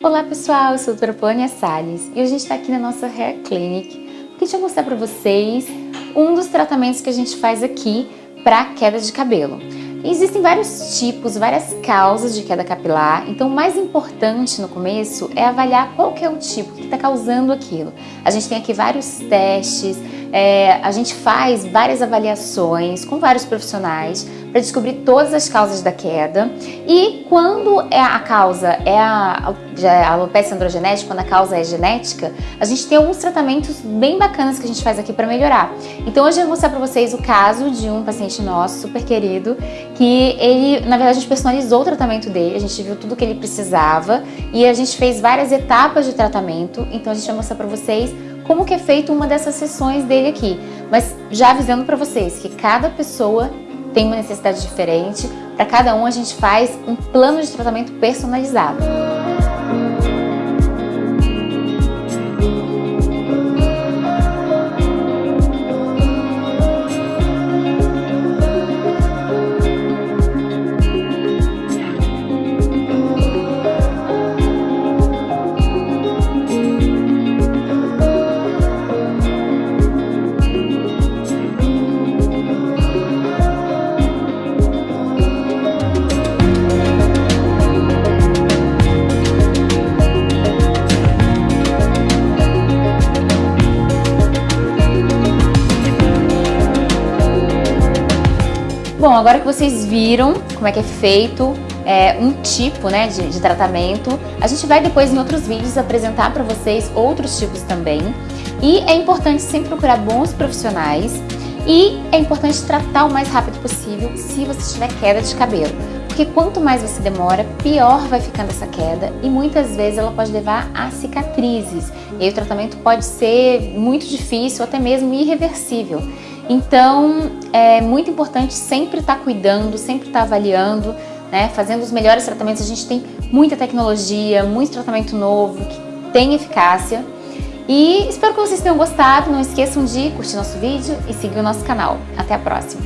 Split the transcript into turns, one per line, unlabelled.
Olá pessoal, eu sou a doutora Polônia Salles e hoje a gente está aqui na nossa Hair Clinic porque a gente vai mostrar para vocês um dos tratamentos que a gente faz aqui para queda de cabelo. Existem vários tipos, várias causas de queda capilar, então o mais importante no começo é avaliar qual que é o tipo que está causando aquilo. A gente tem aqui vários testes, é, a gente faz várias avaliações com vários profissionais para descobrir todas as causas da queda e quando é a causa é a, é a alopecia androgenética, quando a causa é genética, a gente tem alguns tratamentos bem bacanas que a gente faz aqui para melhorar. Então hoje eu vou mostrar para vocês o caso de um paciente nosso, super querido, que ele, na verdade, a gente personalizou o tratamento dele, a gente viu tudo que ele precisava e a gente fez várias etapas de tratamento, então a gente vai mostrar para vocês como que é feito uma dessas sessões dele aqui. Mas já avisando para vocês que cada pessoa tem uma necessidade diferente, para cada um a gente faz um plano de tratamento personalizado. Bom, agora que vocês viram como é que é feito é, um tipo né, de, de tratamento, a gente vai depois em outros vídeos apresentar para vocês outros tipos também. E é importante sempre procurar bons profissionais e é importante tratar o mais rápido possível se você tiver queda de cabelo. Porque quanto mais você demora, pior vai ficando essa queda e muitas vezes ela pode levar a cicatrizes. E aí o tratamento pode ser muito difícil, até mesmo irreversível. Então, é muito importante sempre estar tá cuidando, sempre estar tá avaliando, né, fazendo os melhores tratamentos. A gente tem muita tecnologia, muito tratamento novo, que tem eficácia. E espero que vocês tenham gostado. Não esqueçam de curtir nosso vídeo e seguir o nosso canal. Até a próxima!